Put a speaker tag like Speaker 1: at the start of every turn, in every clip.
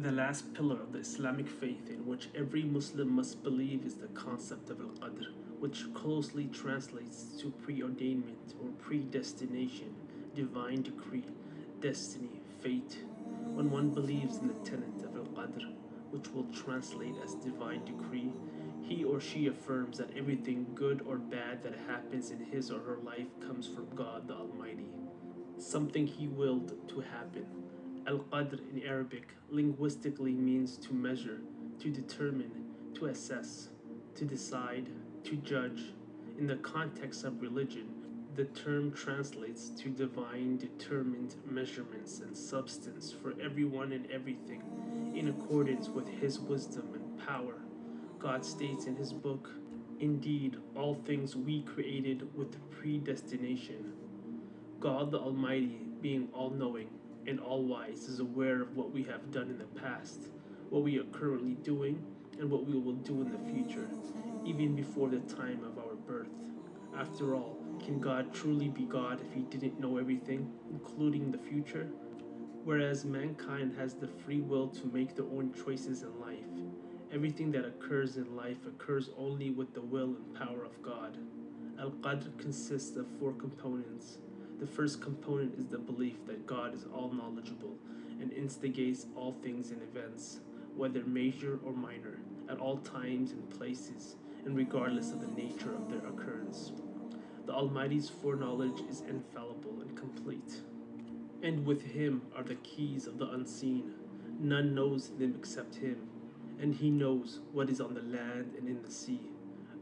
Speaker 1: The last pillar of the Islamic faith in which every Muslim must believe is the concept of Al-Qadr, which closely translates to preordainment or predestination, divine decree, destiny, fate. When one believes in the tenet of Al-Qadr, which will translate as divine decree, he or she affirms that everything good or bad that happens in his or her life comes from God the Almighty, something he willed to happen Al-Qadr in Arabic linguistically means to measure, to determine, to assess, to decide, to judge. In the context of religion, the term translates to divine determined measurements and substance for everyone and everything in accordance with his wisdom and power. God states in his book, Indeed, all things we created with predestination. God the Almighty, being all knowing, and all wise is aware of what we have done in the past, what we are currently doing, and what we will do in the future, even before the time of our birth. After all, can God truly be God if he didn't know everything, including the future? Whereas mankind has the free will to make their own choices in life, everything that occurs in life occurs only with the will and power of God. Al-Qadr consists of four components the first component is the belief that God is all knowledgeable and instigates all things and events, whether major or minor, at all times and places, and regardless of the nature of their occurrence. The Almighty's foreknowledge is infallible and complete. And with Him are the keys of the unseen. None knows them except Him, and He knows what is on the land and in the sea.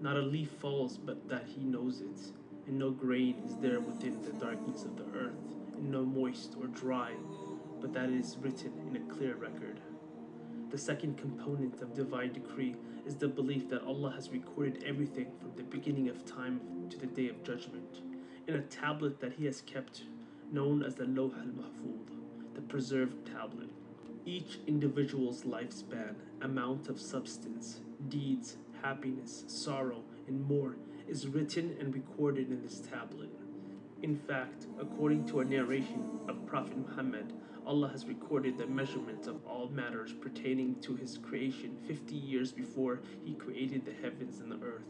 Speaker 1: Not a leaf falls but that He knows it and no grain is there within the darkness of the earth, and no moist or dry, but that is written in a clear record. The second component of divine decree is the belief that Allah has recorded everything from the beginning of time to the day of judgment in a tablet that He has kept, known as the Lawh al-Mahfuz, the preserved tablet. Each individual's lifespan, amount of substance, deeds, happiness, sorrow, and more is written and recorded in this tablet. In fact, according to a narration of Prophet Muhammad, Allah has recorded the measurement of all matters pertaining to his creation 50 years before he created the heavens and the earth.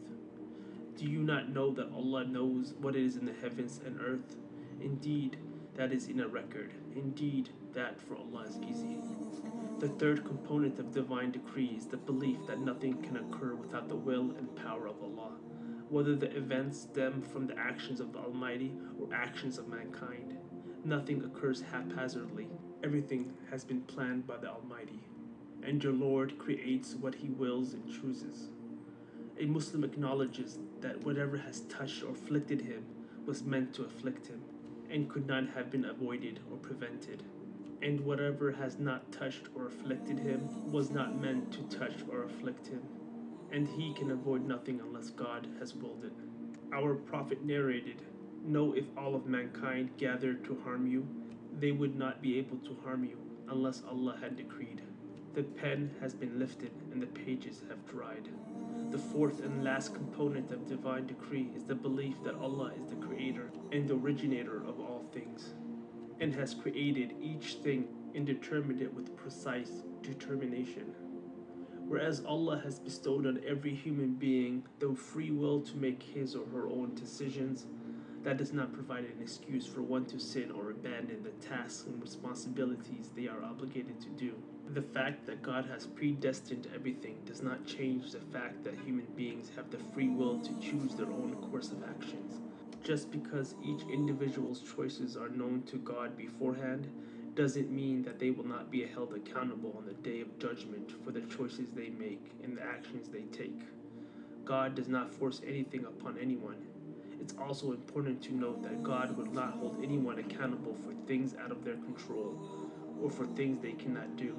Speaker 1: Do you not know that Allah knows what is in the heavens and earth? Indeed, that is in a record. Indeed, that for Allah is easy. The third component of divine decree is the belief that nothing can occur without the will and power of Allah whether the events stem from the actions of the Almighty or actions of mankind. Nothing occurs haphazardly. Everything has been planned by the Almighty. And your Lord creates what He wills and chooses. A Muslim acknowledges that whatever has touched or afflicted him was meant to afflict him and could not have been avoided or prevented. And whatever has not touched or afflicted him was not meant to touch or afflict him and he can avoid nothing unless God has willed it. Our prophet narrated, Know if all of mankind gathered to harm you, they would not be able to harm you unless Allah had decreed. The pen has been lifted and the pages have dried. The fourth and last component of divine decree is the belief that Allah is the creator and originator of all things, and has created each thing and determined it with precise determination. Whereas Allah has bestowed on every human being the free will to make his or her own decisions, that does not provide an excuse for one to sin or abandon the tasks and responsibilities they are obligated to do. The fact that God has predestined everything does not change the fact that human beings have the free will to choose their own course of actions. Just because each individual's choices are known to God beforehand doesn't mean that they will not be held accountable on the day of judgment for the choices they make and the actions they take. God does not force anything upon anyone. It's also important to note that God will not hold anyone accountable for things out of their control or for things they cannot do.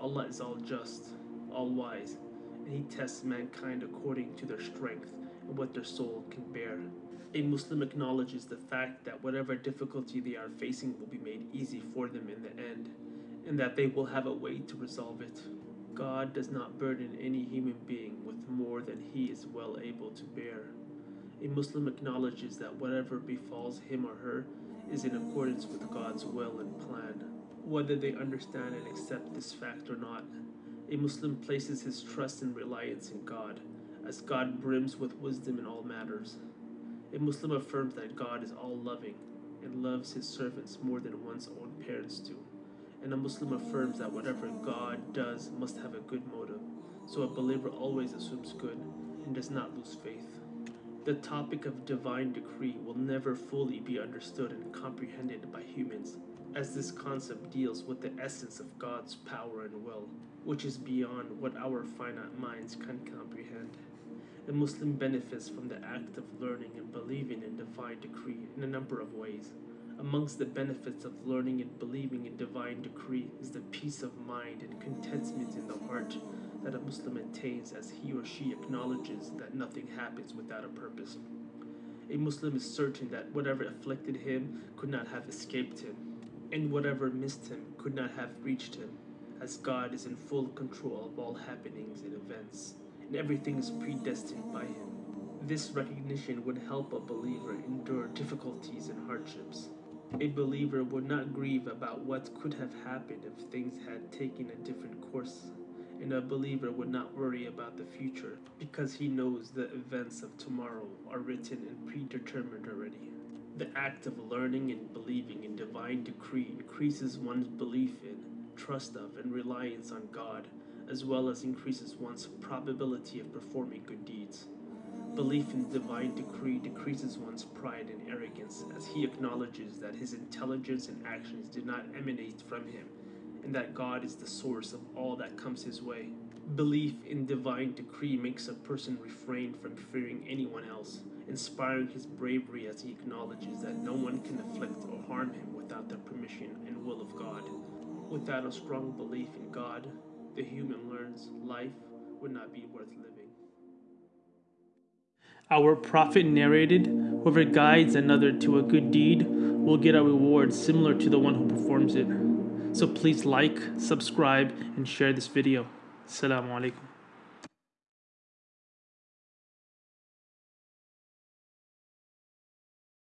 Speaker 1: Allah is all just, all wise, and He tests mankind according to their strength what their soul can bear. A Muslim acknowledges the fact that whatever difficulty they are facing will be made easy for them in the end, and that they will have a way to resolve it. God does not burden any human being with more than he is well able to bear. A Muslim acknowledges that whatever befalls him or her is in accordance with God's will and plan. whether they understand and accept this fact or not. A Muslim places his trust and reliance in God, as God brims with wisdom in all matters. A Muslim affirms that God is all loving and loves his servants more than one's own parents do. And a Muslim affirms that whatever God does must have a good motive, so a believer always assumes good and does not lose faith. The topic of divine decree will never fully be understood and comprehended by humans, as this concept deals with the essence of God's power and will, which is beyond what our finite minds can comprehend. A Muslim benefits from the act of learning and believing in divine decree in a number of ways. Amongst the benefits of learning and believing in divine decree is the peace of mind and contentment in the heart that a Muslim attains as he or she acknowledges that nothing happens without a purpose. A Muslim is certain that whatever afflicted him could not have escaped him, and whatever missed him could not have reached him, as God is in full control of all happenings and events, and everything is predestined by him. This recognition would help a believer endure difficulties and hardships. A believer would not grieve about what could have happened if things had taken a different course and a believer would not worry about the future because he knows the events of tomorrow are written and predetermined already. The act of learning and believing in divine decree increases one's belief in, trust of, and reliance on God, as well as increases one's probability of performing good deeds. Belief in divine decree decreases one's pride and arrogance as he acknowledges that his intelligence and actions did not emanate from him and that God is the source of all that comes his way. Belief in divine decree makes a person refrain from fearing anyone else, inspiring his bravery as he acknowledges that no one can afflict or harm him without the permission and will of God. Without a strong belief in God, the human learns life would not be worth living. Our prophet narrated, Whoever guides another to a good deed will get a reward similar to the one who performs it. So please like, subscribe, and share this video. Assalamu alaikum.